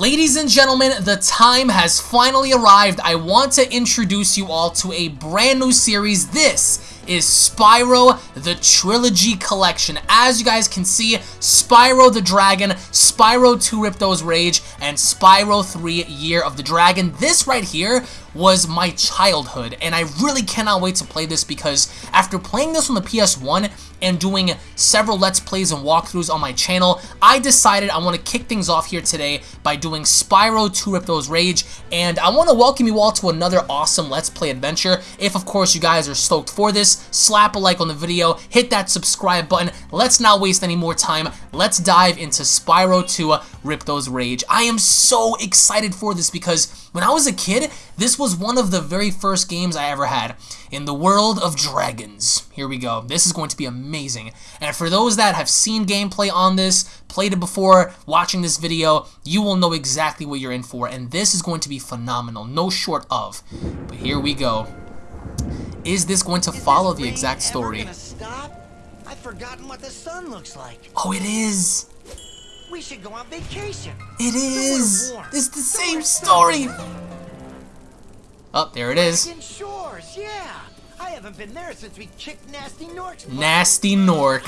Ladies and gentlemen, the time has finally arrived. I want to introduce you all to a brand new series. This is Spyro the Trilogy Collection. As you guys can see, Spyro the Dragon, Spyro 2 Ripto's Rage, and Spyro 3 Year of the Dragon. This right here was my childhood, and I really cannot wait to play this because after playing this on the PS1 and doing several Let's Plays and walkthroughs on my channel, I decided I want to kick things off here today by doing Spyro 2 Ripto's Rage, and I want to welcome you all to another awesome Let's Play adventure. If, of course, you guys are stoked for this, slap a like on the video, hit that subscribe button. Let's not waste any more time. Let's dive into Spyro 2 Ripto's Rage. I am so excited for this because when I was a kid, this was one of the very first games I ever had. In the world of dragons. Here we go. This is going to be amazing. And for those that have seen gameplay on this, played it before, watching this video, you will know exactly what you're in for. And this is going to be phenomenal. No short of. But here we go. Is this going to follow the exact story? I've forgotten what the sun looks like. Oh, it is. We should go on vacation. It is. It's the same story. Oh, there it is. Shores, yeah. I haven't been there since we kicked Gnasty Gnorc's butt. Gnasty Gnorc.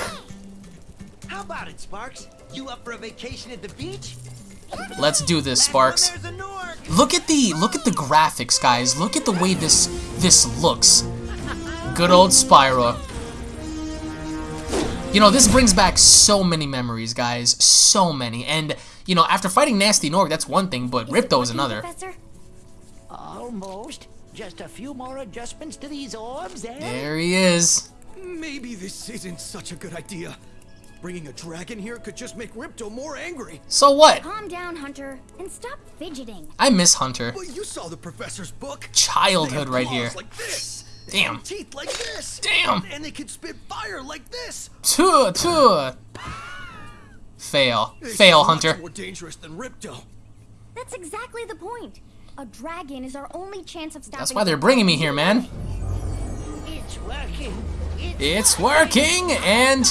How about it, Sparks? You up for a vacation at the beach? Let's do this, Sparks. Look at the look at the graphics, guys. Look at the way this this looks. Good old Spyro. You know, this brings back so many memories, guys. So many. And, you know, after fighting Gnasty Gnorc, that's one thing, but Ripto is another. Professor? Almost. Just a few more adjustments to these orbs, eh? There he is. Maybe this isn't such a good idea. Bringing a dragon here could just make Ripto more angry. So what? Calm down, Hunter, and stop fidgeting. I miss Hunter. But you saw the professor's book. Childhood right here. Like this. Damn. Teeth like this. Damn. And they can spit fire like this. Tuh, tuh. Fail. Fail, Hunter. More dangerous than Ripto. That's exactly the point. A dragon is our only chance of stopping. That's why they're bringing me here, man. It's working. It's working, and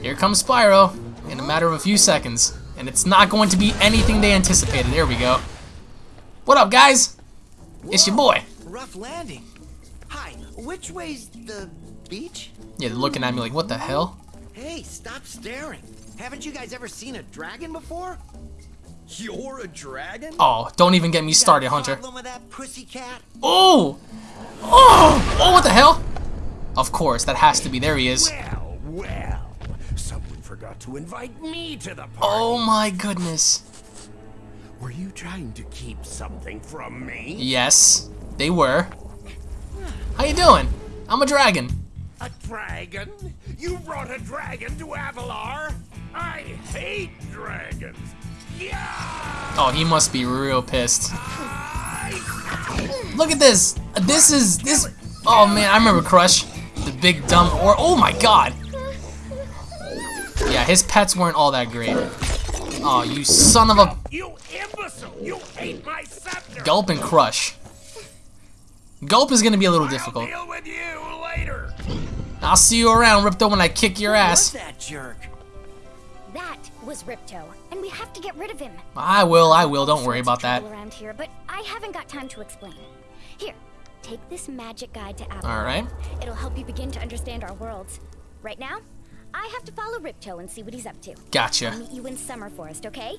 here comes Spyro in a matter of a few seconds. And it's not going to be anything they anticipated. There we go. What up, guys? It's your boy. Rough landing. Hi, which way's the beach? Yeah, they're looking at me like, what the hell? Hey, stop staring. Haven't you guys ever seen a dragon before? You're a dragon? Oh, don't even get me started, Hunter. Problem with that pussycat? Oh! Oh! Oh, what the hell? Of course, that has to be. There he is. Well, well. Someone forgot to invite me to the party. Oh my goodness. Were you trying to keep something from me? Yes, they were. How you doing? I'm a dragon. A dragon? You brought a dragon to Avalar? I hate dragons. Yeah! Oh, he must be real pissed. Look at this. This is this. Oh man, I remember Crush, the big dumb or. Oh my god. Yeah, his pets weren't all that great. Oh, you son of a. You imbecile! You ate my scepter! Gulp and Crush. Gulp is gonna be a little difficult. I'll deal with you later. I'll see you around, Ripto, when I kick your Who ass. was that jerk? That was Ripto, and we have to get rid of him. I will, I will. Don't worry about that. Trouble Around here, but I haven't got time to explain. Here, take this magic guide to Avalar. All right. It'll help you begin to understand our worlds. Right now, I have to follow Ripto and see what he's up to. Gotcha. I'll meet you in Summer Forest, okay?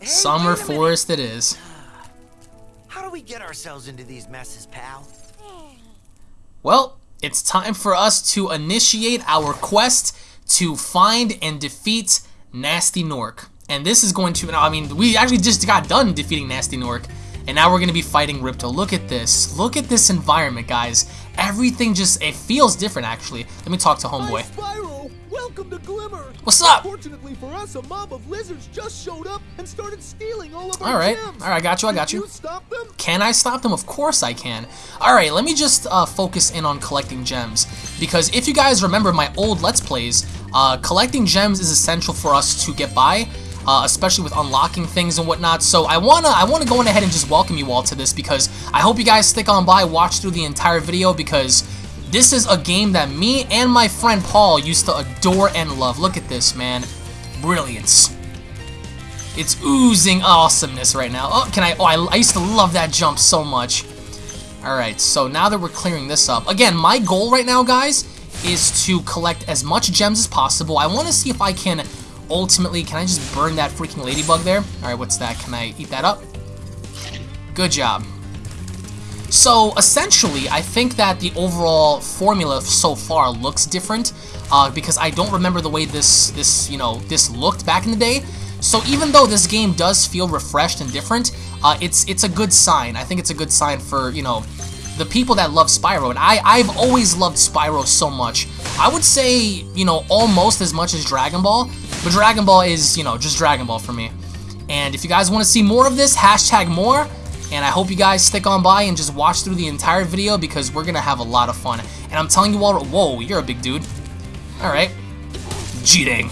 Hey, Summer wait a minute. Forest it is. How do we get ourselves into these messes, pal? Well, it's time for us to initiate our quest to find and defeat Gnasty Gnorc. And this is going to, I mean, we actually just got done defeating Gnasty Gnorc. And now we're going to be fighting Ripto. Look at this. Look at this environment, guys. Everything just, it feels different, actually. Let me talk to Homeboy. Spyro! Welcome to Glimmer! What's up? Fortunately for us, a mob of lizards just showed up and started stealing all of our All right. gems. All right, I got you, I got Did you. you stop them? Can I stop them? Of course I can. Alright, let me just uh, focus in on collecting gems. Because if you guys remember my old Let's Plays, uh, collecting gems is essential for us to get by. Uh, especially with unlocking things and whatnot. So I wanna I wanna go on ahead and just welcome you all to this because I hope you guys stick on by, watch through the entire video because this is a game that me and my friend Paul used to adore and love. Look at this, man. Brilliance. It's oozing awesomeness right now. Oh, can I? Oh, I, I used to love that jump so much. Alright, so now that we're clearing this up. Again, my goal right now, guys, is to collect as much gems as possible. I want to see if I can ultimately... Can I just burn that freaking ladybug there? Alright, what's that? Can I eat that up? Good job. So, essentially, I think that the overall formula so far looks different. Uh, because I don't remember the way this, this, you know, this looked back in the day. So even though this game does feel refreshed and different, uh, it's it's a good sign. I think it's a good sign for, you know, the people that love Spyro. And I, I've always loved Spyro so much. I would say, you know, almost as much as Dragon Ball. But Dragon Ball is, you know, just Dragon Ball for me. And if you guys want to see more of this, hashtag more. And I hope you guys stick on by and just watch through the entire video because we're going to have a lot of fun. And I'm telling you all, whoa, you're a big dude. Alright. Cheating.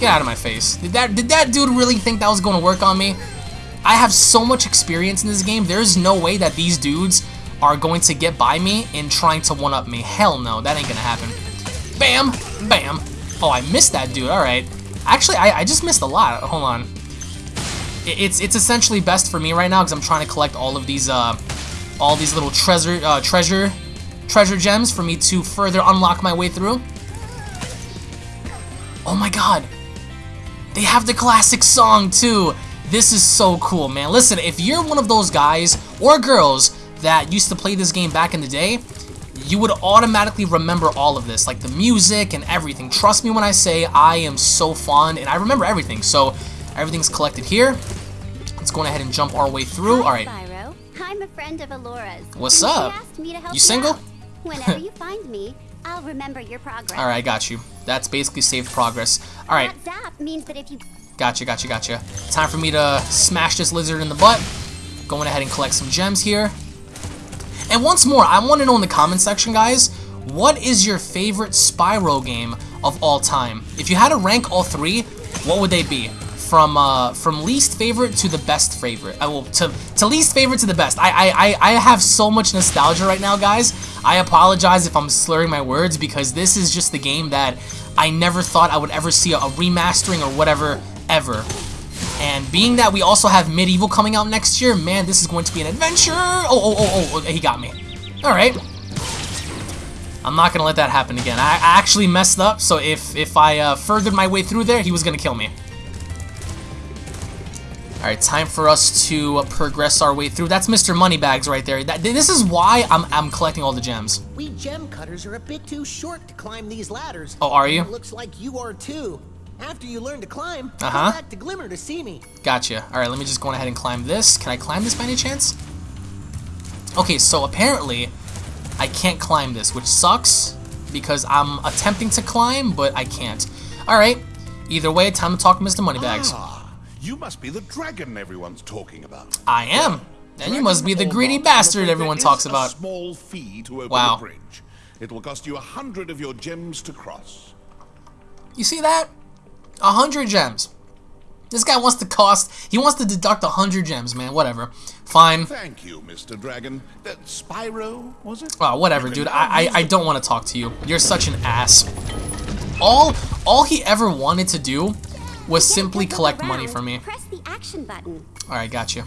Get out of my face. Did that did that dude really think that was going to work on me? I have so much experience in this game. There's no way that these dudes are going to get by me in trying to one-up me. Hell no, that ain't to happen. Bam! Bam! Oh, I missed that dude. Alright. Actually, I, I just missed a lot. Hold on. It's it's essentially best for me right now because I'm trying to collect all of these uh all these little treasure uh, treasure treasure gems for me to further unlock my way through. Oh my god. They have the classic song too. This is so cool, man. Listen, if you're one of those guys or girls that used to play this game back in the day, you would automatically remember all of this, like the music and everything. Trust me when I say I am so fond and I remember everything. So everything's collected here. Let's go ahead and jump our way through. All right. Spyro. I'm a friend of Elora's. What's up? She asked me to help You single? Whenever you find me, I'll remember your progress. All right, I got you. That's basically saved progress. All right. That zap means that if you Gotcha, gotcha, gotcha. Time for me to smash this lizard in the butt. Going ahead and collect some gems here. And once more, I want to know in the comment section, guys, what is your favorite Spyro game of all time? If you had to rank all three, what would they be? From uh, from least favorite to the best favorite. I will to to least favorite to the best. I, I I I have so much nostalgia right now, guys. I apologize if I'm slurring my words because this is just the game that I never thought I would ever see a, a remastering or whatever ever. And being that we also have MediEvil coming out next year, man, this is going to be an adventure. Oh, oh, oh, oh, he got me. All right. I'm not gonna let that happen again. I I actually messed up, so if if I uh, furthered my way through there, he was gonna kill me. All right, time for us to uh, progress our way through. That's Mr. Moneybags right there. That, this is why I'm I'm collecting all the gems. We gem cutters are a bit too short to climb these ladders. Oh, are you? It looks like you are too. After you learn to climb, Uh-huh. go back to Glimmer to see me. Gotcha. All right, let me just go ahead and climb this. Can I climb this by any chance? Okay, so apparently I can't climb this, which sucks because I'm attempting to climb, but I can't. All right. Either way, time to talk to Mr. Moneybags. Ah, you must be the dragon everyone's talking about. I am. And you must be the greedy bastard everyone talks about. A small fee to open Wow. the bridge. It will cost you a hundred of your gems to cross. You see that? A hundred gems. This guy wants to cost. He wants to deduct a hundred gems, man. Whatever. Fine. Thank you, Mr. Dragon. That Spyro, was it? Oh, whatever, dude. I, I I don't want to talk to you. You're such an ass. All all he ever wanted to do was simply collect money around, from me. Press the action button. All right, got you.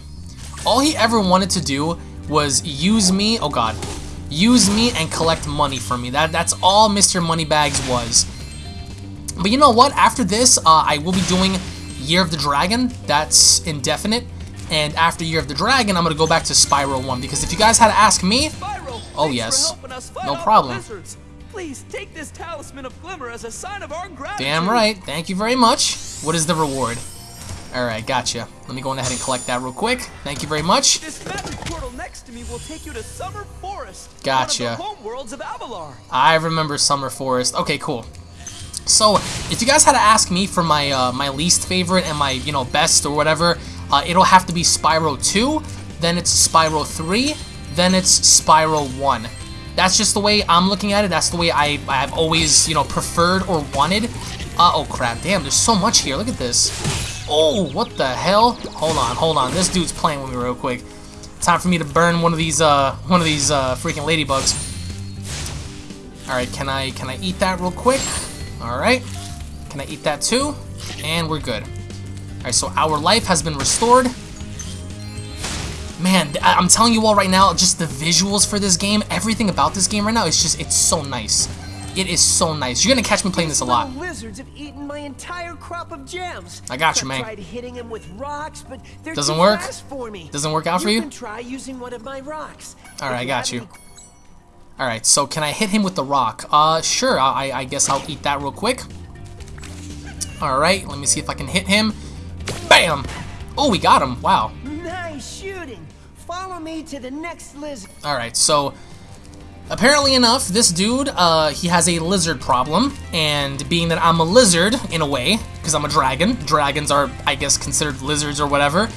All he ever wanted to do was use me. Oh God, use me and collect money from me. That that's all Mr. Moneybags was. But you know what? After this, uh, I will be doing Year of the Dragon. That's indefinite. And after Year of the Dragon, I'm gonna go back to Spyro 1 because if you guys had to ask me, Spyro, Oh, yes. For helping us fight No problem. Please take this talisman of glimmer as a sign of our gratitude. damn right. Thank you very much. What is the reward? All right, gotcha. Let me go ahead and collect that real quick. Thank you very much. This magic portal next to me will take you to Summer Forest. Gotcha. One of the home worlds of Avalar. I remember Summer Forest. Okay, cool. So, if you guys had to ask me for my uh, my least favorite and my you know best or whatever, uh, it'll have to be Spyro 2, then it's Spyro 3, then it's Spyro 1. That's just the way I'm looking at it. That's the way I I've always you know preferred or wanted. Uh oh crap! Damn, there's so much here. Look at this. Oh, what the hell? Hold on, hold on. This dude's playing with me real quick. Time for me to burn one of these uh one of these uh freaking ladybugs. All right, can I can I eat that real quick? All right. Can I eat that too? And we're good. Alright, so our life has been restored. Man, I- I'm telling you all right now, just the visuals for this game, everything about this game right now, it's just, it's so nice. It is so nice. You're gonna catch me playing this a lot. lizards have eaten my entire crop of gems. I got you, man. tried hitting them with rocks, but they're Doesn't work? fast for me. Doesn't work out for you? can try using one of my rocks. Alright, If I got you. Alright, so can I hit him with the rock? Uh, sure, I, I guess I'll eat that real quick. Alright, let me see if I can hit him. Bam! Oh, we got him. Wow. Nice shooting. Follow me to the next lizard. Alright, so apparently enough, this dude, uh, he has a lizard problem, and being that I'm a lizard, in a way, because I'm a dragon, dragons are, I guess, considered lizards or whatever,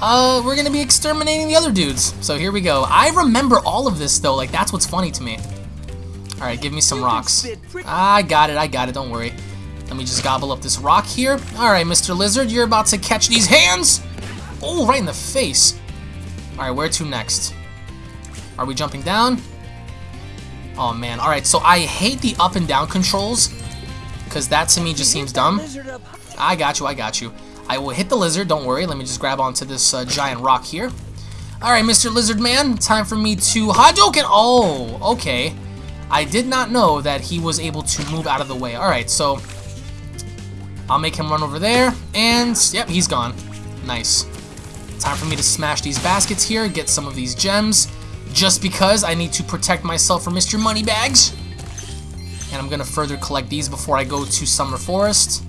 uh, we're gonna be exterminating the other dudes. So here we go. I remember all of this, though, like, that's what's funny to me. Alright, give me some rocks. I got it, I got it, don't worry. Let me just gobble up this rock here. Alright, Mr. Lizard, you're about to catch these hands! Oh, right in the face. Alright, where to next? Are we jumping down? Oh man, alright, so I hate the up and down controls, because that to me just seems dumb. I got you, I got you. I will hit the lizard, don't worry, let me just grab onto this uh, giant rock here. Alright, Mr. Lizard Man, time for me to Hadouken! Oh, okay. I did not know that he was able to move out of the way. Alright, so I'll make him run over there, and yep, he's gone. Nice. Time for me to smash these baskets here, get some of these gems, just because I need to protect myself from Mr. Moneybags. And I'm gonna further collect these before I go to Summer Forest,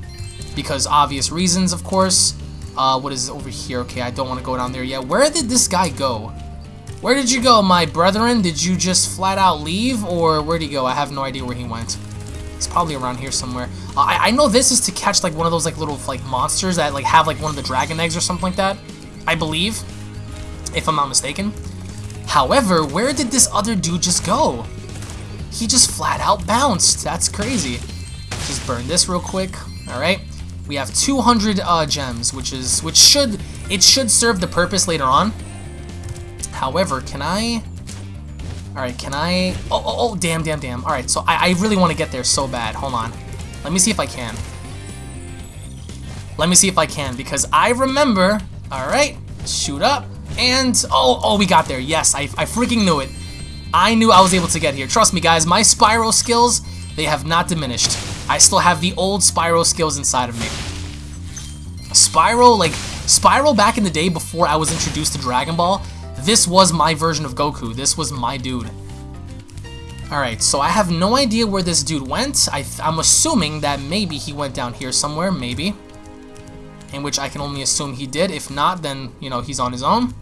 because obvious reasons, of course. Uh, what is over here? Okay, I don't want to go down there yet. Where did this guy go? Where did you go, my brethren? Did you just flat out leave, or where'd he go? I have no idea where he went. It's probably around here somewhere. Uh, I, I know this is to catch like one of those like little like monsters that like have like one of the dragon eggs or something like that. I believe, if I'm not mistaken. However, where did this other dude just go? He just flat out bounced. That's crazy. Just burn this real quick. All right. We have 200 uh, gems, which is which should it should serve the purpose later on. However, can I? All right, can I? Oh, oh, oh damn, damn, damn. All right, so I, I really want to get there so bad. Hold on. Let me see if I can. Let me see if I can because I remember. All right, shoot up and oh, oh, we got there. Yes, I, I freaking knew it. I knew I was able to get here. Trust me, guys. My Spyro skills they have not diminished. I still have the old Spyro skills inside of me. Spyro, like Spyro back in the day before I was introduced to Dragon Ball, this was my version of Goku. This was my dude. Alright, so I have no idea where this dude went. I am assuming that maybe he went down here somewhere, maybe. In which I can only assume he did. If not, then, you know, he's on his own.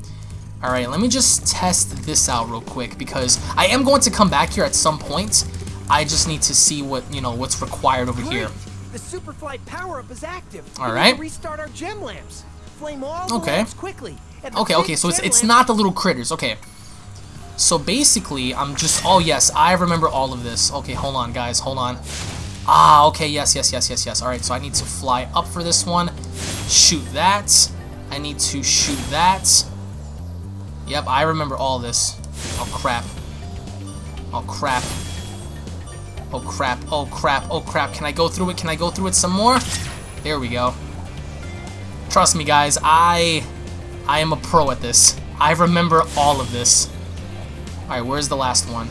Alright, let me just test this out real quick because I am going to come back here at some point. I just need to see what, you know, what's required over here. The Superfly power-up is active. All right. restart our gem lamps. Flame all Okay. lamps quickly. Okay, okay, so it's it's not the little critters. Okay. So basically, I'm just oh yes, I remember all of this. Okay, hold on guys, hold on. Ah, okay, yes, yes, yes, yes, yes. All right, so I need to fly up for this one. Shoot that. I need to shoot that. Yep, I remember all this. Oh crap. Oh crap. Oh crap. Oh crap. Oh crap. Can I go through it? Can I go through it some more? There we go. Trust me guys, I I am a pro at this. I remember all of this. Alright, where's the last one?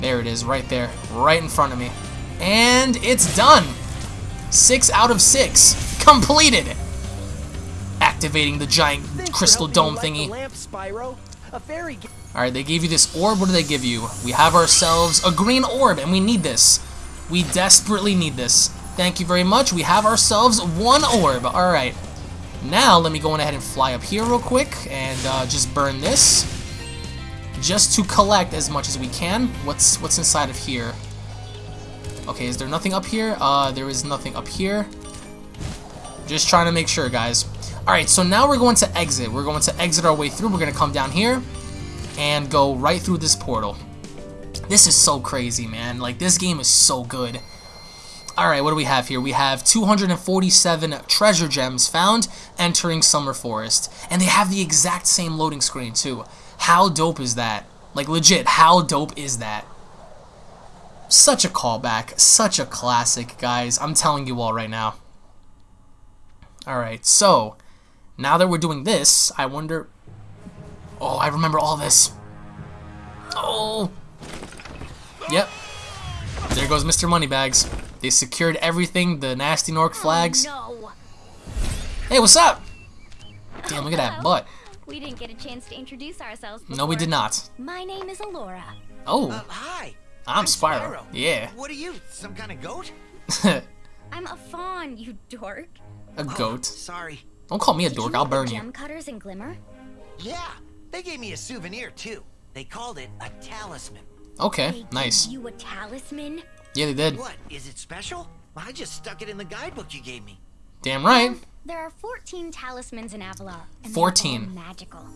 There it is, right there. Right in front of me. And it's done! Six out of six. Completed! Activating the giant Thanks crystal dome thingy. lamp, Spyro. A fairy Alright, they gave you this orb. What do they give you? We have ourselves a green orb, and we need this. We desperately need this. Thank you very much. We have ourselves one orb. Alright. Now, let me go on ahead and fly up here real quick and uh, just burn this. Just to collect as much as we can. What's what's inside of here? Okay, is there nothing up here? Uh, there is nothing up here. Just trying to make sure, guys. Alright, so now we're going to exit. We're going to exit our way through. We're going to come down here and go right through this portal. This is so crazy, man. Like, this game is so good. Alright, what do we have here? We have 247 treasure gems found entering Summer Forest. And they have the exact same loading screen, too. How dope is that? Like, legit, how dope is that? Such a callback. Such a classic, guys. I'm telling you all right now. Alright, so, now that we're doing this, I wonder... Oh, I remember all this. Oh! Yep. There goes Mr. Moneybags. They secured everything, the Gnasty Gnorc flags. Oh, no. Hey, what's up? Damn, look at that butt. We didn't get a chance to introduce ourselves before. No, we did not. My name is Elora. Oh, Uh, hi. I'm Spyro. Yeah. What are you, some kind of goat? I'm a fawn, you dork. a goat. Sorry. Don't call me a Did dork, I'll meet the burn you. Gem cutters in Glimmer? Yeah, they gave me a souvenir too. They called it a talisman. Okay, They nice. gave You a talisman? Yeah, they did. What, is it special? I just stuck it in the guidebook you gave me. Damn right. There are 14 talismans in Avalar. 14. They're magical.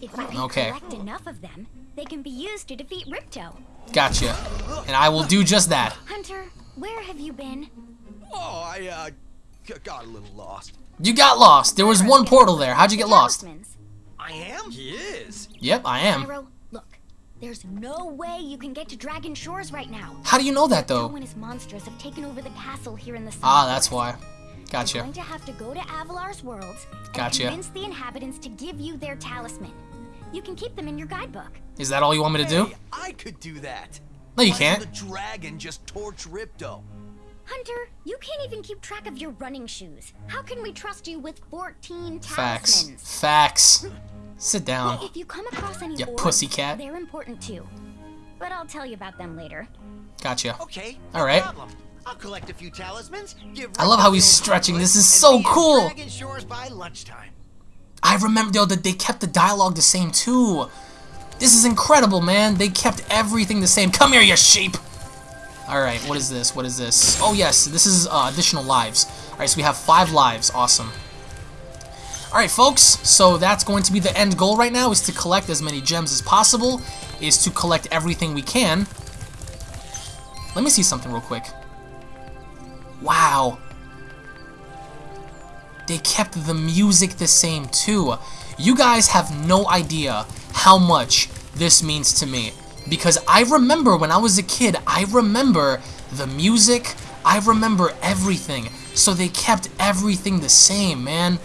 If you can Okay. collect enough of them, they can be used to defeat Ripto. Gotcha. And I will do just that. Hunter, where have you been? Oh, I, uh, got a little lost. You got lost. There was one portal there. How'd you get lost? Talismans. I am? He is. Yep, I am. Pyro, look. There's no way you can get to Dragon Shores right now. How do you know that though? and his monsters have taken over the castle here in the Ah, that's Forest. why. You're Gotcha. going to have to go to Avalar's worlds and Gotcha. convince the inhabitants to give you their talisman. You can keep them in your guidebook. Is that all you want me to do? Hey, I could do that. No, you Why can't. The dragon just torch Ripto. Hunter, you can't even keep track of your running shoes. How can we trust you with 14 talismans? Facts. Facts. Sit down. If you come across any Ya orbs, pussycat. they're important too. But I'll tell you about them later. Gotcha. Okay. All no right. Problem. I'll collect a few talismans. Give I love how he's stretching. This is so cool. Shores by lunchtime. I remember, though that they kept the dialogue the same too. This is incredible, man. They kept everything the same. Come here, you sheep. All right, what is this? What is this? Oh yes, this is uh, additional lives. All right, so we have five lives. Awesome. All right, folks. So that's going to be the end goal right now: is to collect as many gems as possible. Is to collect everything we can. Let me see something real quick. Wow. They kept the music the same too. You guys have no idea how much this means to me. Because I remember when I was a kid, I remember the music, I remember everything. So they kept everything the same, man.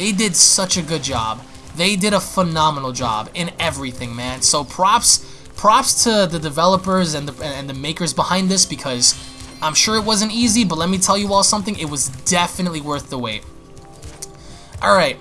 They did such a good job. They did a phenomenal job in everything, man. So props props to the developers and the and the makers behind this because I'm sure it wasn't easy, but let me tell you all something, it was definitely worth the wait. Alright,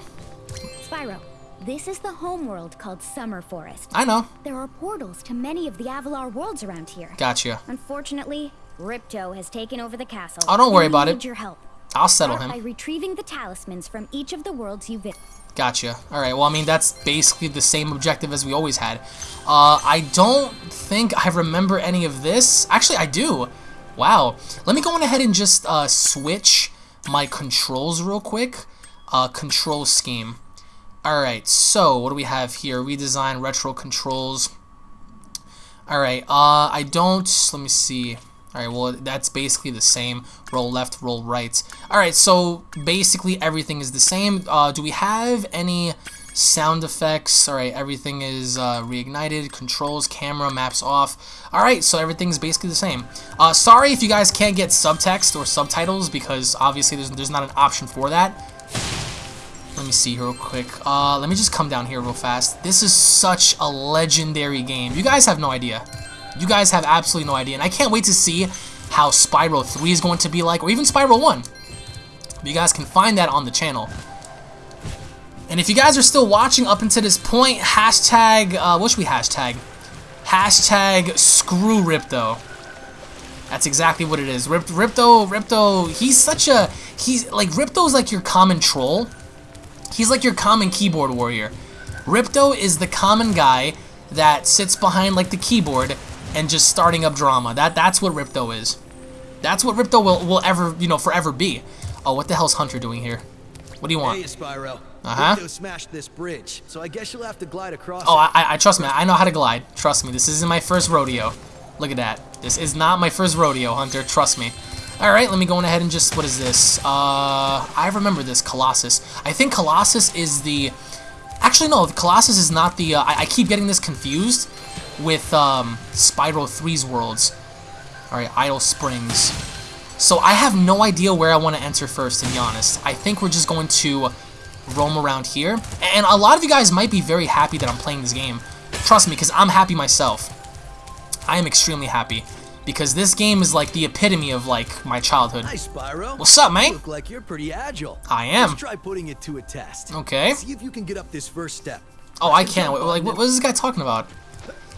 Spyro, this is the homeworld called Summer Forest. I know. There are portals to many of the Avalar worlds around here. Gotcha. Unfortunately, Ripto has taken over the castle. Oh, don't worry we about it. need your help. I'll settle Start by retrieving the talismans from each of the worlds you visit. Gotcha. Alright, well, I mean, that's basically the same objective as we always had. Uh, I don't think I remember any of this. Actually, I do. Wow. Let me go on ahead and just uh, switch my controls real quick. Uh, control scheme. Alright, so what do we have here? Redesign retro controls. Alright, uh, I don't, let me see. Alright, well, that's basically the same. Roll left, roll right. Alright, so basically everything is the same. Uh, do we have any sound effects? Alright, everything is uh, reignited. Controls, camera, maps off. Alright, so everything's basically the same. Uh, sorry if you guys can't get subtext or subtitles because obviously there's, there's not an option for that. Let me see real quick. Uh, let me just come down here real fast. This is such a legendary game. You guys have no idea. You guys have absolutely no idea. And I can't wait to see how Spyro 3 is going to be like, or even Spyro 1. But you guys can find that on the channel. And if you guys are still watching up until this point, hashtag, uh, what should we hashtag? Hashtag screw Ripto. That's exactly what it is. Rip, Ripto, Ripto, he's such a, he's, like, Ripto's like your common troll. He's like your common keyboard warrior. Ripto is the common guy that sits behind like the keyboard and just starting up drama. That that's what Ripto is. That's what Ripto will, will ever, you know, forever be. Oh, what the hell's Hunter doing here? What do you want? Hey, Spyro. Uh-huh. Ripto smashed this bridge, so I guess you'll have to glide across Oh, it. I, I trust me. I know how to glide. Trust me. This isn't my first rodeo. Look at that. This is not my first rodeo, Hunter. Trust me. All right, let me go on ahead and just what is this? Uh, I remember this Colossus. I think Colossus is the. Actually, no. Colossus is not the. Uh, I, I keep getting this confused with um, Spyro 3's worlds. All right, Idle Springs. So I have no idea where I want to enter first, to be honest. I think we're just going to roam around here. And a lot of you guys might be very happy that I'm playing this game. Trust me, because I'm happy myself. I am extremely happy. Because this game is like the epitome of like my childhood. Hi, Spyro. What's up, You mate? look like you're pretty agile. I am. Let's try putting it to a test. Okay. See if you can get up this first step. Oh, I can't. Like, what, what is this guy talking about?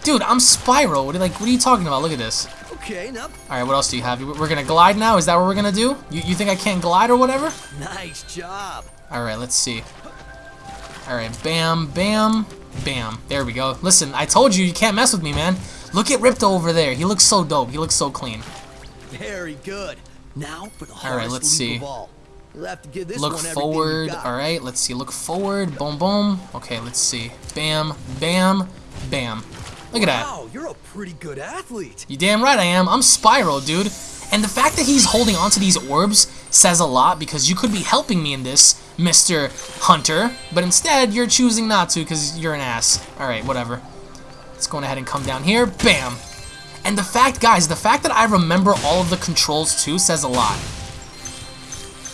Dude, I'm Spyro. What are, like, what are you talking about? Look at this. Okay, now. All right, what else do you have? We're gonna glide now. Is that what we're gonna do? You, you think I can't glide or whatever? Nice job. All right, let's see. All right, bam, bam, bam. There we go. Listen, I told you you can't mess with me, man. Look at Ripto over there. He looks so dope. He looks so clean. Very good. Now for the All hardest right, let's leap see. of all. You'll have to give this Look one everything you forward. All right, let's see. Look forward. Boom, boom. Okay, let's see. Bam, bam, bam. Look at that. Wow, you're a pretty good athlete. You damn right I am. I'm Spyro, dude. And the fact that he's holding onto these orbs says a lot because you could be helping me in this, Mr. Hunter. But instead, you're choosing not to because you're an ass. Alright, whatever. Let's go ahead and come down here. Bam. And the fact, guys, the fact that I remember all of the controls too says a lot.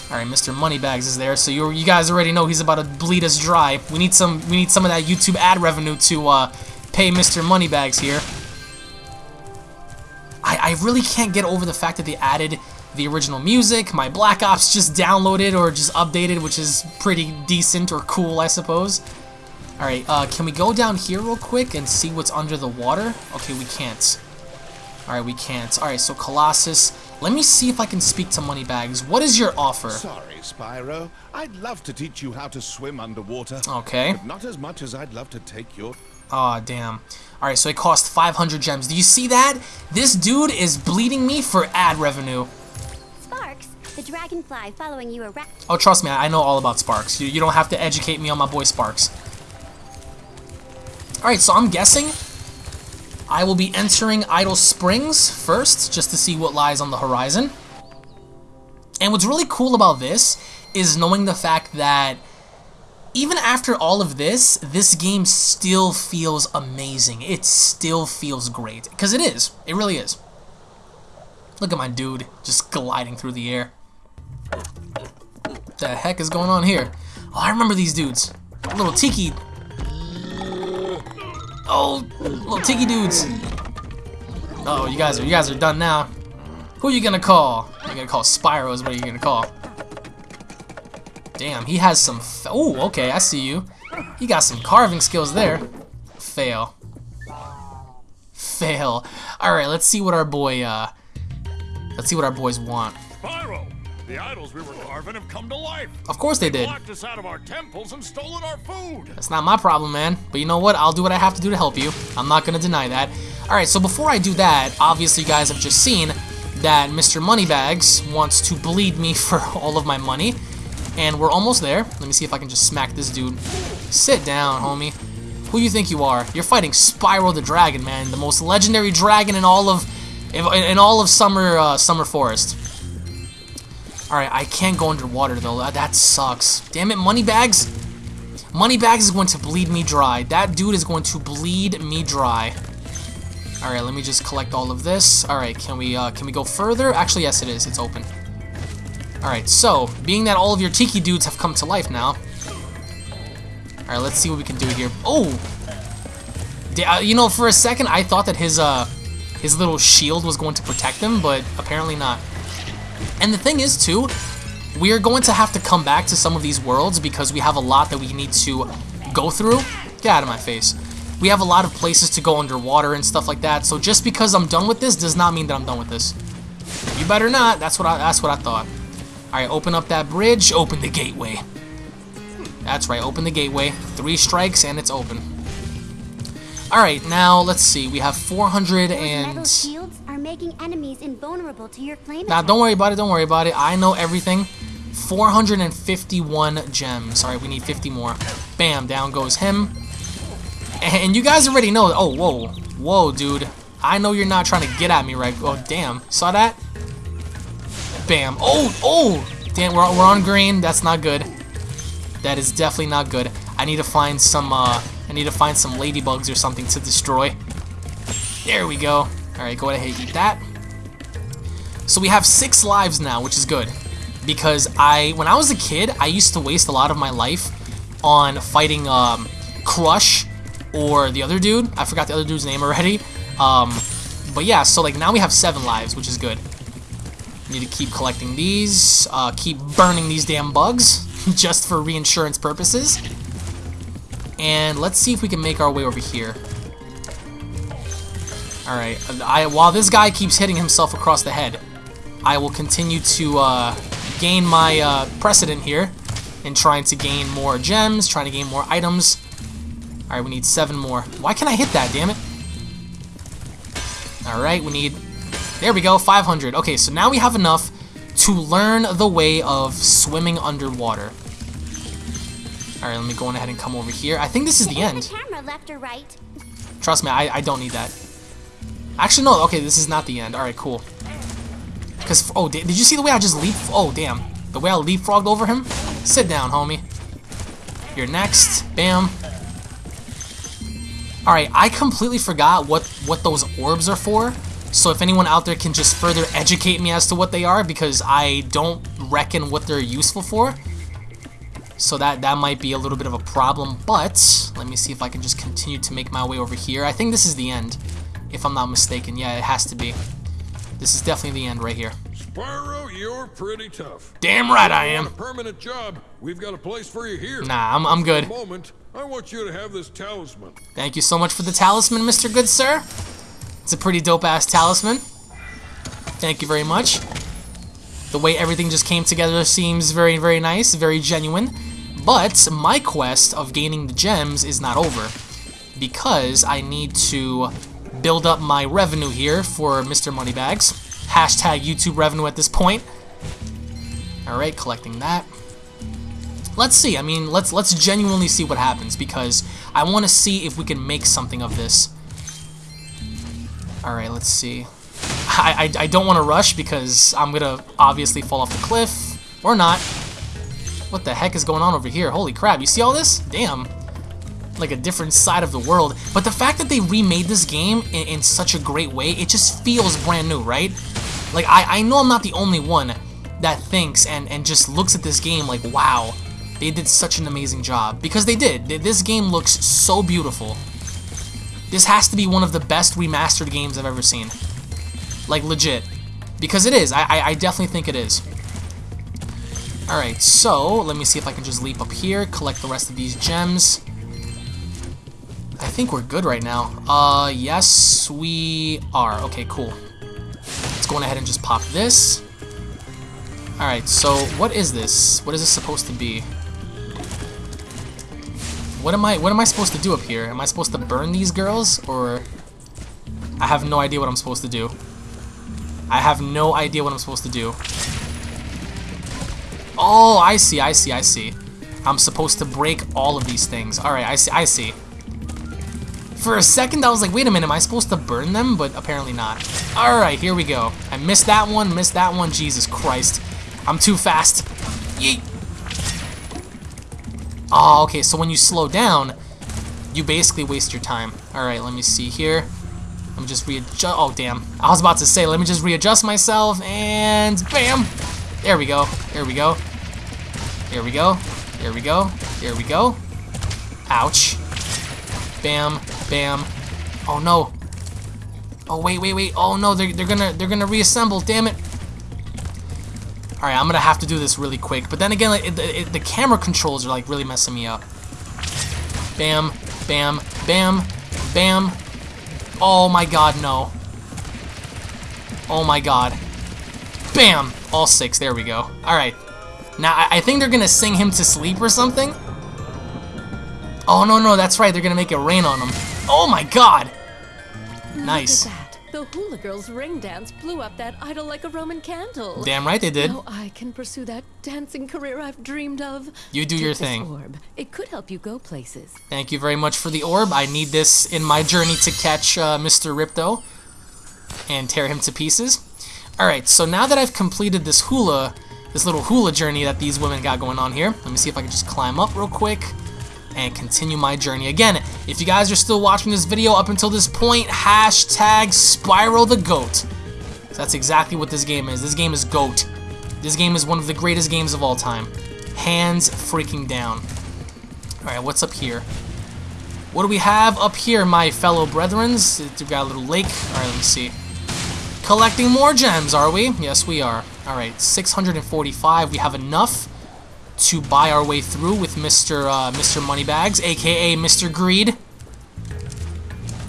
Alright, Mr. Moneybags is there, so you you guys already know he's about to bleed us dry. We need some we need some of that YouTube ad revenue to uh, pay Mr. Moneybags here. I, I really can't get over the fact that they added the original music. My Black Ops just downloaded or just updated, which is pretty decent or cool, I suppose. Alright, uh, can we go down here real quick and see what's under the water? Okay, we can't. Alright, we can't. Alright, so Colossus. Let me see if I can speak to Moneybags. What is your offer? Sorry, Spyro. I'd love to teach you how to swim underwater. Okay. But not as much as I'd love to take your... Aw, damn. Alright, so it cost 500 gems. Do you see that? This dude is bleeding me for ad revenue. Sparks, the dragonfly following you around. Oh, trust me, I know all about Sparks. You, you don't have to educate me on my boy Sparks. Alright, so I'm guessing I will be entering Idle Springs first, just to see what lies on the horizon. And what's really cool about this is knowing the fact that even after all of this, this game still feels amazing. It still feels great. Because it is. It really is. Look at my dude just gliding through the air. What the heck is going on here? Oh, I remember these dudes. Little tiki. Oh, little tiki dudes. Uh oh, you guys are you guys are done now. Who are you gonna call? You're gonna call Spyro is what you're gonna call. Damn, he has some. Oh, okay, I see you. He got some carving skills there. Fail. Fail. All right, let's see what our boy. Uh, let's see what our boys want. Spyro, the idols we were carving have come to life. Of course they did. Locked us out of our temples and stolen our food. That's not my problem, man. But you know what? I'll do what I have to do to help you. I'm not gonna deny that. Alright, so before I do that, obviously you guys have just seen that Mr. Moneybags wants to bleed me for all of my money. And we're almost there. Let me see if I can just smack this dude. Sit down, homie. Who you think you are? You're fighting Spyro the Dragon, man. The most legendary dragon in all of in, all of Summer uh, Summer Forest. Alright, I can't go underwater though. That, that sucks. Damn it, Moneybags. Moneybags is going to bleed me dry. That dude is going to bleed me dry. Alright, let me just collect all of this. Alright, can we uh, can we go further? Actually, yes it is. It's open. Alright, so, being that all of your Tiki dudes have come to life now. Alright, let's see what we can do here. Oh! Uh, you know, for a second, I thought that his, uh, his little shield was going to protect him, but apparently not. And the thing is, too, we are going to have to come back to some of these worlds because we have a lot that we need to go through. Get out of my face. We have a lot of places to go underwater and stuff like that, so just because I'm done with this does not mean that I'm done with this. You better not. That's what I, that's what I thought. Alright, open up that bridge. Open the gateway. That's right, open the gateway. Three strikes and it's open. Alright, now let's see. We have 400 Those and... shields are making enemies invulnerable to your flame Now, don't worry about it. Don't worry about it. I know everything. 451 gems. Right, we need 50 more. Bam, down goes him. And you guys already know. Oh, whoa. Whoa, dude. I know you're not trying to get at me, right? Oh, damn. Saw that? Bam. Oh, oh. Damn, we're, we're on green. That's not good. That is definitely not good. I need to find some, uh, I need to find some ladybugs or something to destroy. There we go. All right, go ahead and eat that. So we have six lives now, which is good. Because I, when I was a kid, I used to waste a lot of my life on fighting um, Crush or the other dude. I forgot the other dude's name already. Um, but yeah, so like now we have seven lives, which is good. Need to keep collecting these, uh, keep burning these damn bugs, just for reinsurance purposes. And let's see if we can make our way over here. Alright, I, while this guy keeps hitting himself across the head, I will continue to uh, gain my uh, precedent here in trying to gain more gems, trying to gain more items. Alright, we need seven more. Why can't I hit that, damn it? Alright, we need... There we go, 500. Okay, so now we have enough to learn the way of swimming underwater. Alright, let me go on ahead and come over here. I think this is the end. The camera left or right? Trust me, I, I don't need that. Actually, no, okay, this is not the end. Alright, cool. Because, oh, did, did you see the way I just leap? Oh, damn. The way I leapfrogged over him? Sit down, homie. You're next. Bam. Alright, I completely forgot what, what those orbs are for. So if anyone out there can just further educate me as to what they are, because I don't reckon what they're useful for. So that, that might be a little bit of a problem, but let me see if I can just continue to make my way over here. I think this is the end, if I'm not mistaken. Yeah, it has to be. This is definitely the end right here. Spyro, you're pretty tough. Damn right I am. Permanent job. We've got a place for you here. Nah, I'm, I'm good. Moment, I want you to have this talisman. Thank you so much for the talisman, Mr. Good Sir. It's a pretty dope-ass talisman. Thank you very much. The way everything just came together seems very, very nice, very genuine. But my quest of gaining the gems is not over. Because I need to build up my revenue here for Mr. Moneybags. Hashtag YouTube revenue at this point. Alright, collecting that. Let's see. I mean, let's let's genuinely see what happens because I want to see if we can make something of this. Alright, let's see. I, I, I don't want to rush because I'm going to obviously fall off the cliff. Or not. What the heck is going on over here? Holy crap, you see all this? Damn. Like a different side of the world. But the fact that they remade this game in, in such a great way, it just feels brand new, right? Like, I, I know I'm not the only one that thinks and, and just looks at this game like, wow, they did such an amazing job. Because they did. This game looks so beautiful. This has to be one of the best remastered games I've ever seen. Like, legit. Because it is. I, I, I definitely think it is. Alright, so, let me see if I can just leap up here, collect the rest of these gems. I think we're good right now. Uh, yes, we are. Okay, cool. Let's go ahead and just pop this. Alright, so what is this? What is this supposed to be? What am I what am I supposed to do up here? Am I supposed to burn these girls or I have no idea what I'm supposed to do. I have no idea what I'm supposed to do. Oh, I see, I see, I see. I'm supposed to break all of these things. Alright, I see, I see. For a second, I was like, wait a minute, am I supposed to burn them? But apparently not. Alright, here we go. I missed that one, missed that one. Jesus Christ. I'm too fast. Yeet. Oh, okay, so when you slow down, you basically waste your time. Alright, let me see here. Let me just readjust. Oh, damn. I was about to say, let me just readjust myself, and bam! There we go. There we go. There we go. There we go. There we go. Ouch. Bam. Bam. Oh, no. Oh, wait, wait, wait. Oh, no, they're, they're gonna they're gonna reassemble. Damn it. Alright, I'm gonna have to do this really quick. But then again, like, it, it, the camera controls are like really messing me up. Bam, bam, bam, bam. Oh my god, no. Oh my god. Bam! All six, there we go. Alright. Now, I, I think they're gonna sing him to sleep or something. Oh, no, no, that's right. They're gonna make it rain on him. Oh my god! Nice. Look at that. The hula girl's ring dance blew up that idol like a Roman candle. Damn right they did. Now I can pursue that dancing career I've dreamed of. You do Take your thing. Orb. It could help you go places. Thank you very much for the orb. I need this in my journey to catch uh, Mr. Ripto and tear him to pieces. Alright, so now that I've completed this hula, this little hula journey that these women got going on here, let me see if I can just climb up real quick and continue my journey. Again, if you guys are still watching this video up until this point, hashtag Spyro the Goat. That's exactly what this game is. This game is GOAT. This game is one of the greatest games of all time. Hands freaking down. Alright, what's up here? What do we have up here, my fellow brethrens? We've got a little lake. Alright, let me see. Collecting more gems, are we? Yes, we are. Alright, 645. We have enough to buy our way through with Mr. Uh, Mr. Moneybags, aka Mr. Greed.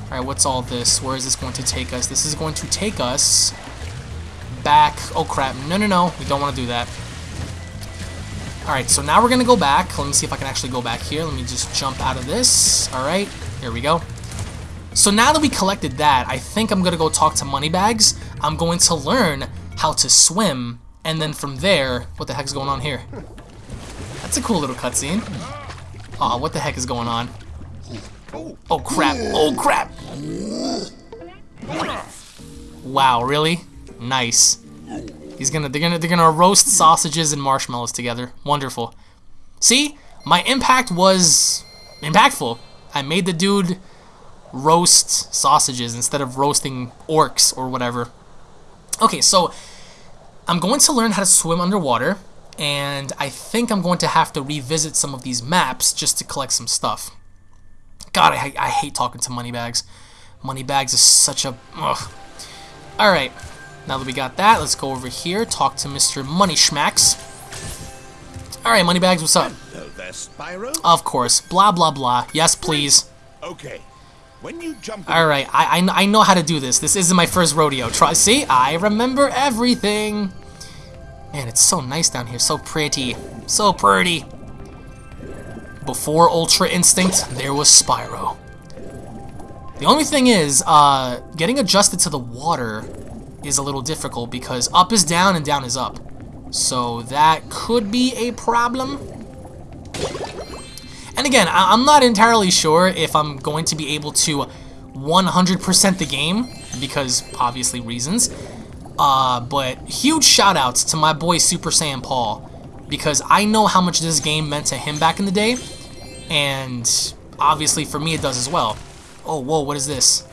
Alright, what's all this? Where is this going to take us? This is going to take us back. Oh crap. No, no, no. We don't want to do that. Alright, so now we're going to go back. Let me see if I can actually go back here. Let me just jump out of this. Alright, here we go. So now that we collected that, I think I'm going to go talk to Moneybags. I'm going to learn how to swim, and then from there, what the heck is going on here? That's a cool little cutscene. Aw, oh, what the heck is going on? Oh crap, oh crap! Wow, really? Nice. He's gonna they're gonna they're gonna roast sausages and marshmallows together. Wonderful. See? My impact was impactful. I made the dude roast sausages instead of roasting orcs or whatever. Okay, so I'm going to learn how to swim underwater, and I think I'm going to have to revisit some of these maps just to collect some stuff. God, I, I hate talking to Moneybags. Moneybags is such a... Ugh. Alright, now that we got that, let's go over here, talk to Mr. Money Schmacks. Alright, Moneybags, what's up? Hello there, Spyro. Of course. Blah, blah, blah. Yes, please. Okay. When you jump... Alright, I, I, I know how to do this. This isn't my first rodeo. Try, see? I remember everything. Man, it's so nice down here. So pretty. So pretty. Before Ultra Instinct, there was Spyro. The only thing is, uh, getting adjusted to the water is a little difficult because up is down and down is up. So that could be a problem. And again, I am not entirely sure if I'm going to be able to 100% the game, because obviously reasons. Uh, but huge shoutouts to my boy Super Saiyan Paul, because I know how much this game meant to him back in the day, and obviously for me it does as well. Oh, whoa, what is this?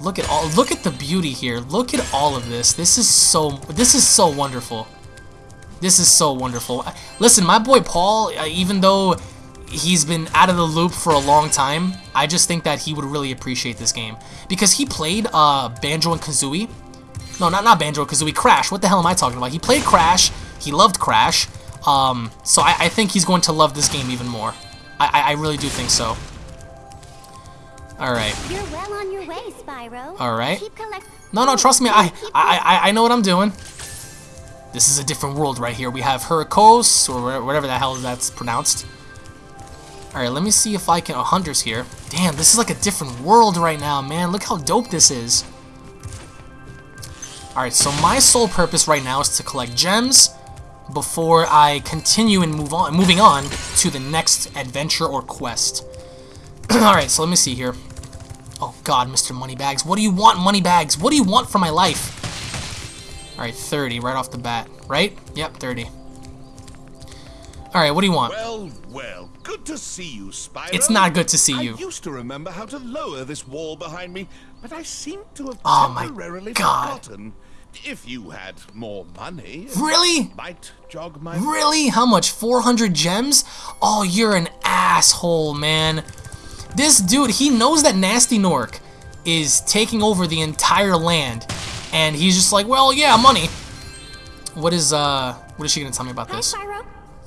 Look at all look at the beauty here. Look at all of this. This is so this is so wonderful. This is so wonderful. Listen, my boy Paul, uh, even though he's been out of the loop for a long time, I just think that he would really appreciate this game because he played uh, Banjo and Kazooie. No, not not Banjo and Kazooie. Crash. What the hell am I talking about? He played Crash. He loved Crash. Um, so I, I think he's going to love this game even more. I, I really do think so. Alright. You're well on your way, Spyro. Alright. No, no, trust me. I, I, I, I know what I'm doing. This is a different world right here. We have Hurricos, or whatever the hell that's pronounced. Alright, let me see if I can... Oh, Hunter's here. Damn, this is like a different world right now, man. Look how dope this is. Alright, so my sole purpose right now is to collect gems before I continue and move on, moving on to the next adventure or quest. Alright, so let me see here. Oh god, Mr. Moneybags. What do you want, Moneybags? What do you want from my life? Alright, 30 right off the bat. Right? Yep, 30. Alright, what do you want? Well, well, good to see you, Spyro. It's not good to see you. I used to remember how to lower this wall behind me, but I seem to have oh temporarily God. forgotten. If you had more money, really? Might jog my really? How much? 400 gems? Oh, you're an asshole, man. This dude, he knows that Gnasty Gnorc is taking over the entire land, and he's just like, well, yeah, money. What is uh, what is she gonna tell me about Hi, this? Spyro.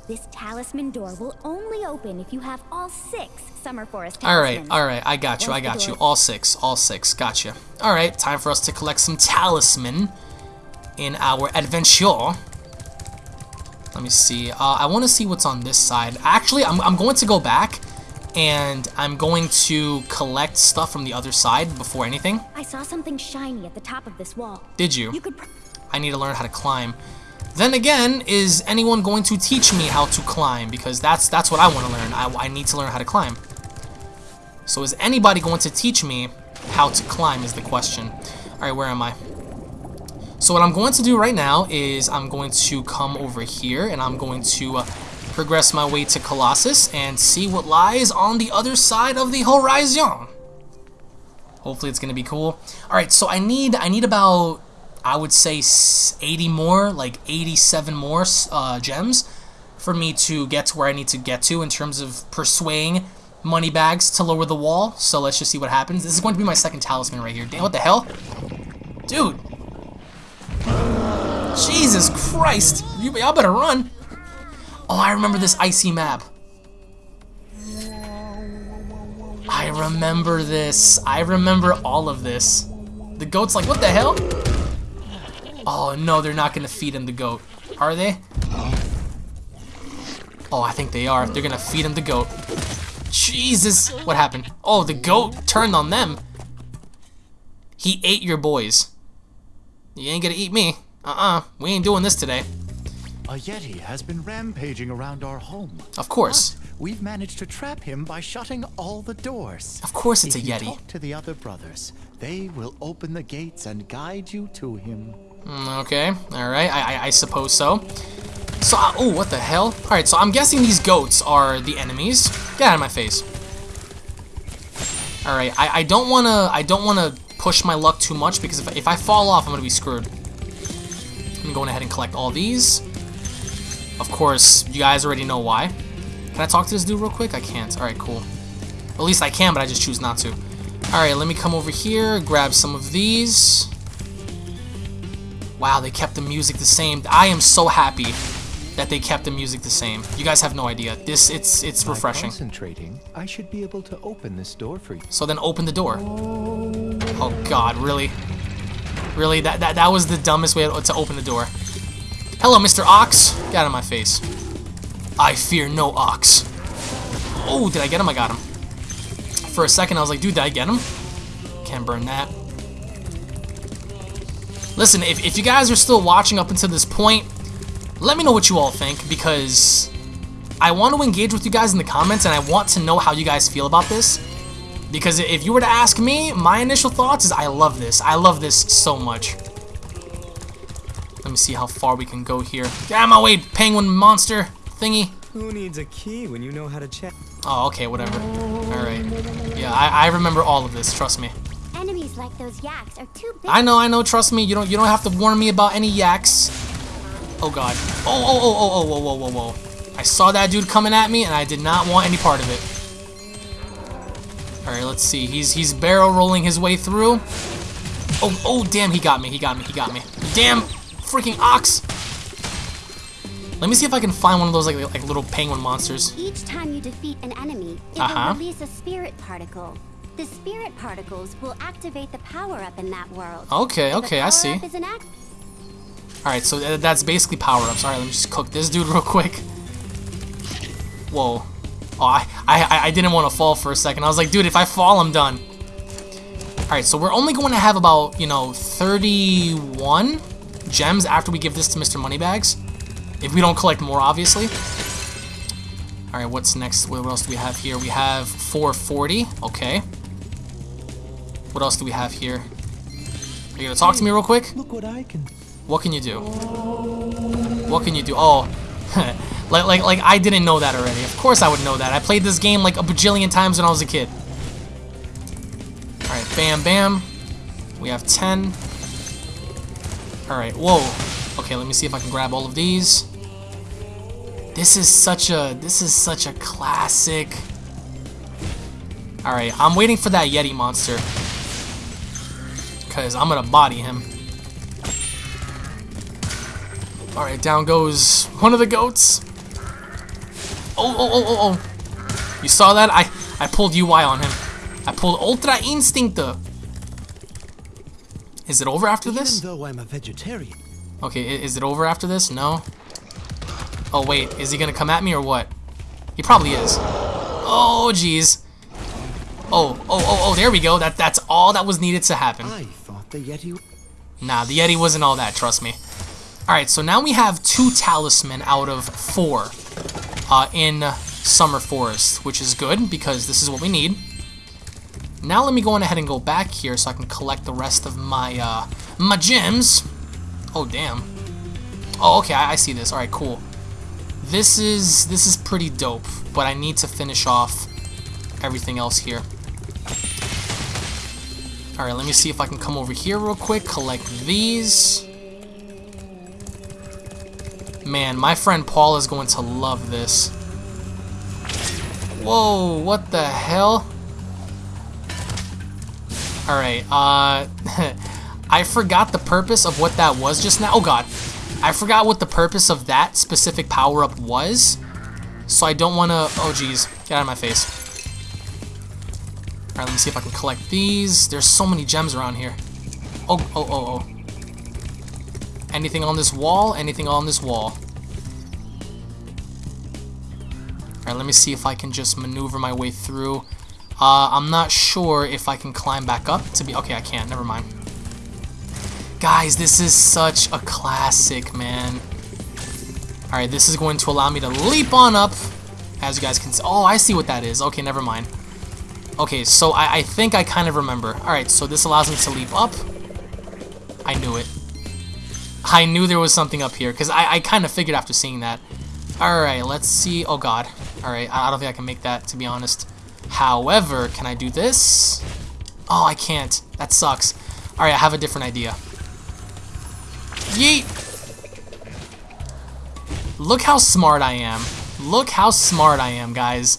This talisman door will only open if you have all six Summer Forest All right, talismans. all right, I got you, I got you. All six, all six, gotcha. All right, time for us to collect some talisman in our adventure. Let me see. Uh, I want to see what's on this side. Actually, I'm, I'm going to go back and I'm going to collect stuff from the other side before anything. I saw something shiny at the top of this wall. Did you? You could. I need to learn how to climb. Then again, is anyone going to teach me how to climb? Because that's that's what I want to learn. I, I need to learn how to climb. So is anybody going to teach me how to climb is the question. Alright, where am I? So what I'm going to do right now is I'm going to come over here and I'm going to uh, progress my way to Colossus and see what lies on the other side of the horizon. Hopefully it's gonna be cool. All right, so I need I need about I would say 80 more, like 87 more uh, gems for me to get to where I need to get to in terms of persuading Moneybags to lower the wall. So let's just see what happens. This is going to be my second talisman right here. Damn, what the hell? Dude. Jesus Christ. You, y'all better run. Oh, I remember this icy map. I remember this. I remember all of this. The goat's like, what the hell? Oh, no, they're not going to feed him the goat. Are they? Oh, I think they are. They're going to feed him the goat. Jesus. What happened? Oh, the goat turned on them. He ate your boys. You ain't gonna eat me. Uh-uh. We ain't doing this today. A Yeti has been rampaging around our home. Of course. But we've managed to trap him by shutting all the doors. Of course it's if a Yeti. You talk to the other brothers. They will open the gates and guide you to him. Okay. Alright. I, I, I suppose so. So, oh, what the hell? Alright, so I'm guessing these goats are the enemies. Get out of my face. Alright, I, I don't wanna, I don't wanna push my luck too much because if, if I fall off, I'm gonna be screwed. I'm going ahead and collect all these. Of course, you guys already know why. Can I talk to this dude real quick? I can't. Alright, cool. At least I can, but I just choose not to. Alright, let me come over here, grab some of these. Wow, they kept the music the same. I am so happy that they kept the music the same. You guys have no idea. This it's it's By refreshing. concentrating, I should be able to open this door for you. So then open the door. Oh god, really? Really? That that that was the dumbest way to open the door. Hello, Mr. Ox. Get out of my face. I fear no ox. Oh, did I get him? I got him. For a second, I was like, dude, did I get him? Can't burn that. Listen, if, if you guys are still watching up until this point, let me know what you all think because I want to engage with you guys in the comments and I want to know how you guys feel about this. Because if you were to ask me, my initial thoughts is I love this. I love this so much. Let me see how far we can go here. Get out of my way, penguin monster thingy. Who needs a key when you know how to check? Oh, okay, whatever. Alright. Yeah, I, I remember all of this, trust me. Enemies like those yaks are too big. I know, I know, trust me. You don't you don't have to warn me about any yaks. Oh god. Oh, oh, oh, oh, oh, whoa, whoa, whoa, whoa. I saw that dude coming at me and I did not want any part of it. Alright, let's see. He's he's barrel rolling his way through. Oh, oh, damn, he got me, he got me, he got me. Damn freaking ox! Let me see if I can find one of those like like little penguin monsters. Each time you defeat an enemy, it Uh-huh. will release a spirit particle. The spirit particles will activate the power-up in that world. Okay, okay, I see. power-up is an act- Alright, so th- that's basically power-ups. Alright, let me just cook this dude real quick. Whoa. Oh, I, I, I didn't want to fall for a second. I was like, dude, if I fall, I'm done. Alright, so we're only going to have about, you know, 31 gems after we give this to Mr. Moneybags. If we don't collect more, obviously. Alright, what's next? What else do we have here? We have 440. Okay. What else do we have here? Are you gonna talk to me real quick? Look what I can. What can you do? What can you do? Oh, like like like I didn't know that already. Of course I would know that. I played this game like a bajillion times when I was a kid. All right, bam, bam. We have ten. All right, whoa. Okay, let me see if I can grab all of these. This is such a this is such a classic. All right, I'm waiting for that Yeti monster. Cause I'm gonna body him. Alright, down goes one of the goats. Oh, oh, oh, oh, oh. You saw that? I, I pulled UI on him. I pulled Ultra Instincto. Is it over after this? Even though I'm a vegetarian. Okay, is it over after this? No? Oh, wait. Is he gonna come at me or what? He probably is. Oh, jeez. Oh, oh, oh, oh, there we go. That That's all that was needed to happen. The Yeti. Nah, the Yeti wasn't all that, trust me. Alright, so now we have two talisman out of four uh, in Summer Forest, which is good because this is what we need. Now let me go on ahead and go back here so I can collect the rest of my, uh, my gems. Oh, damn. Oh, okay, I, I see this. Alright, cool. This is, this is pretty dope, but I need to finish off everything else here. Alright, let me see if I can come over here real quick, collect these. Man, my friend Paul is going to love this. Whoa, what the hell? Alright, uh... I forgot the purpose of what that was just now. Oh god. I forgot what the purpose of that specific power-up was. So I don't want to... Oh, jeez. Get out of my face. Alright, let me see if I can collect these. There's so many gems around here. Oh, oh, oh, oh. Anything on this wall? Anything on this wall? Alright, let me see if I can just maneuver my way through. Uh, I'm not sure if I can climb back up to be... Okay, I can't. Never mind. Guys, this is such a classic, man. Alright, this is going to allow me to leap on up. As you guys can see. Oh, I see what that is. Okay, never mind. Okay, so I, I think I kind of remember. Alright, so this allows me to leap up. I knew it. I knew there was something up here, because I, I kind of figured after seeing that. Alright, let's see. Oh, God. Alright, I don't think I can make that, to be honest. However, can I do this? Oh, I can't. That sucks. Alright, I have a different idea. Yeet! Look how smart I am. Look how smart I am, guys.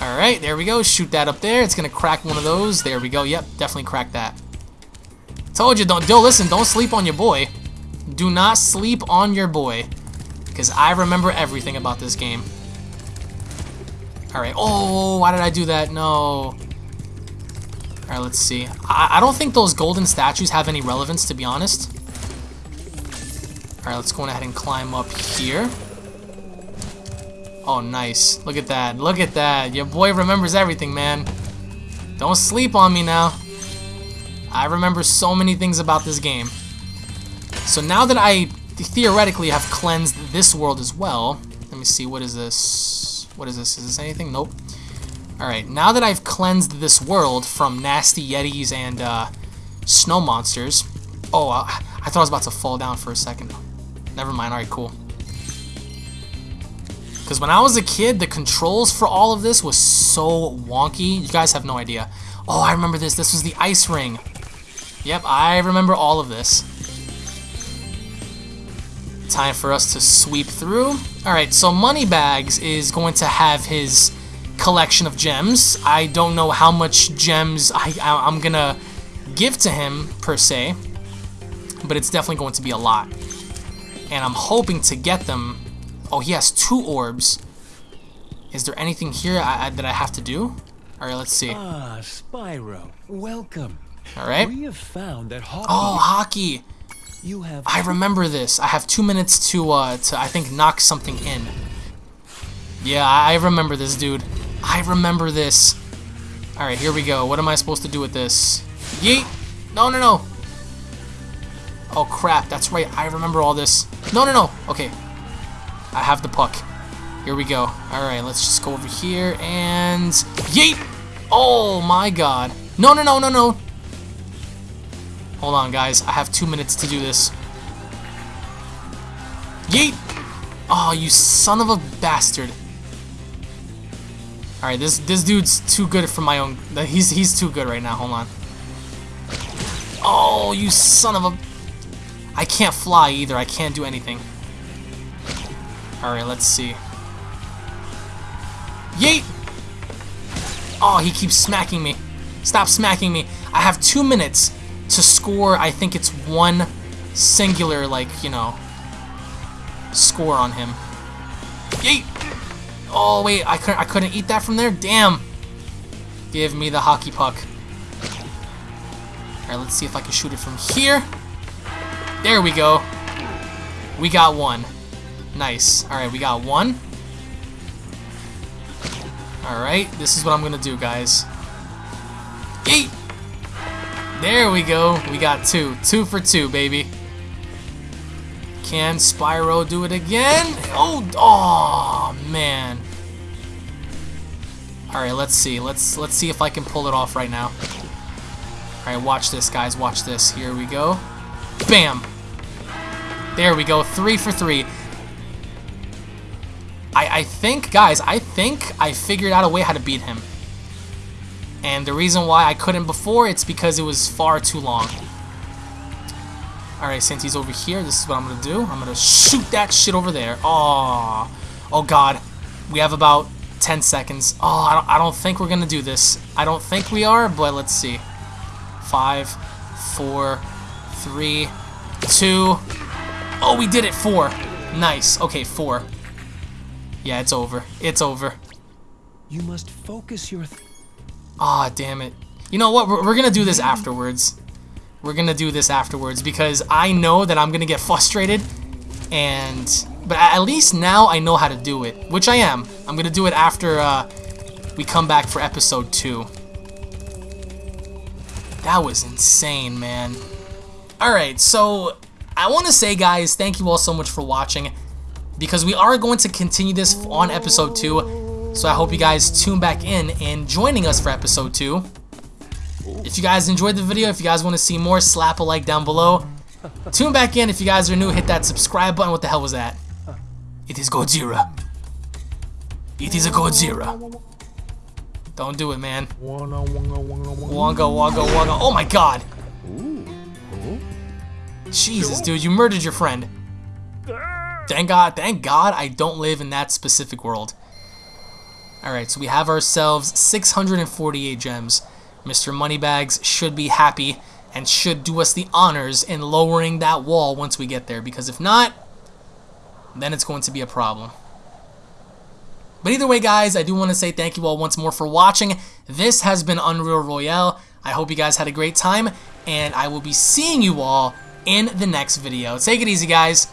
Alright, there we go. Shoot that up there. It's going to crack one of those. There we go. Yep, definitely crack that. Told you, don't, do listen, don't sleep on your boy. Do not sleep on your boy. Because I remember everything about this game. Alright, oh, why did I do that? No. Alright, let's see. I, I don't think those golden statues have any relevance, to be honest. Alright, let's go ahead and climb up here. Oh, nice. Look at that. Look at that. Your boy remembers everything, man. Don't sleep on me now. I remember so many things about this game. So now that I theoretically have cleansed this world as well, let me see, what is this? What is this? Is this anything? Nope. Alright, now that I've cleansed this world from nasty yetis and uh, snow monsters. Oh, I, thought I was about to fall down for a second. Never mind. Alright, cool. Because when I was a kid, the controls for all of this was so wonky. You guys have no idea. Oh, I remember this. This was the ice ring. Yep, I remember all of this. Time for us to sweep through. Alright, so Moneybags is going to have his collection of gems. I don't know how much gems I, I, I'm going to give to him, per se. But it's definitely going to be a lot and I'm hoping to get them. Oh, he has two orbs. Is there anything here I, I, that I have to do? All right, let's see. Ah, Spyro, welcome. All right. We have found that hockey. Oh, hockey. You have. I remember this. I have two minutes to, uh, to I think knock something in. Yeah, I remember this, dude. I remember this. All right, here we go. What am I supposed to do with this? Yeet! No, no, no. Oh crap, that's right, I remember all this. No, no, no, okay. I have the puck. Here we go. Alright, let's just go over here and... Yeet! Oh my god. No, no, no, no, no. Hold on, guys. I have two minutes to do this. Yeet! Oh, you son of a bastard. Alright, this this dude's too good for my own... He's, he's too good right now. Hold on. Oh, you son of a... I can't fly either. I can't do anything. Alright, let's see. Yeet! Oh, he keeps smacking me. Stop smacking me. I have two minutes to score, I think it's one singular, like, you know, score on him. Yeet! Oh, wait, I couldn't, I couldn't eat that from there? Damn! Give me the hockey puck. Alright, let's see if I can shoot it from here. There we go. We got one. Nice. Alright, we got one. Alright, this is what I'm gonna do, guys. Yeet! There we go. We got two. Two for two, baby. Can Spyro do it again? Oh, oh man. All right, let's see. Let's let's see if I can pull it off right now. All right, watch this, guys. Watch this. Here we go. Bam! There we go, three for three. I, I think, guys, I think I figured out a way how to beat him. And the reason why I couldn't before, it's because it was far too long. Alright, since he's over here, this is what I'm going to do. I'm going to shoot that shit over there. Oh, oh god. We have about 10 seconds. Oh, I don't, I don't think we're going to do this. I don't think we are, but let's see. Five, four, three, two. Oh, we did it. Four. Nice. Okay, four. Yeah, it's over. It's over. You must focus your... Ah, damn it. You know what? We're, we're gonna do this afterwards. We're gonna do this afterwards because I know that I'm gonna get frustrated and... But at least now I know how to do it, which I am. I'm gonna do it after uh, we come back for episode 2. That was insane, man. Alright, so I want to say, guys, thank you all so much for watching because we are going to continue this on episode 2. So I hope you guys tune back in and joining us for episode 2. If you guys enjoyed the video, if you guys want to see more, slap a like down below. Tune back in. If you guys are new, hit that subscribe button. What the hell was that? It is Godzilla. It is a Godzilla. Don't do it, man. Wonga, wonga, wonga. Oh my god. Jesus, dude, you murdered your friend. Thank God, thank God I don't live in that specific world. Alright, so we have ourselves 648 gems. Mr. Moneybags should be happy and should do us the honors in lowering that wall once we get there, because if not, then it's going to be a problem. But either way, guys, I do want to say thank you all once more for watching. This has been Unreal Royale. I hope you guys had a great time, and I will be seeing you all in the next video. Take it easy, guys.